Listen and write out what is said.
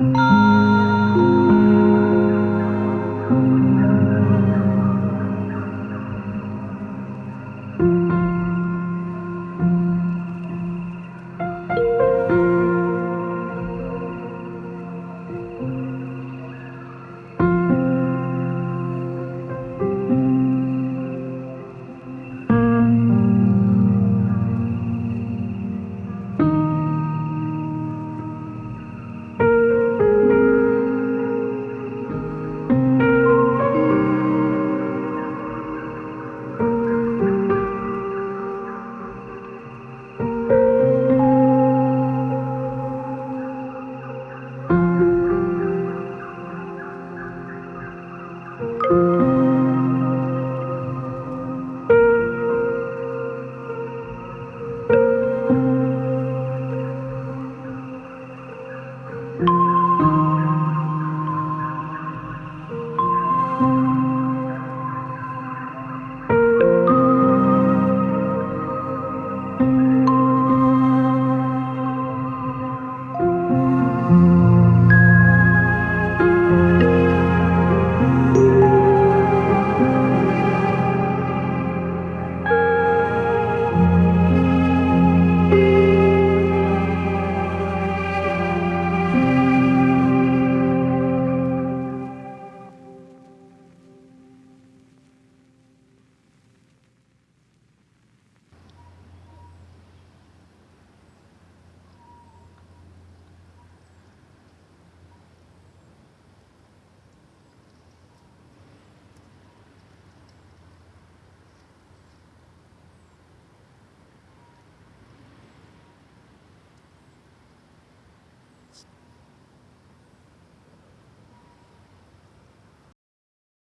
Música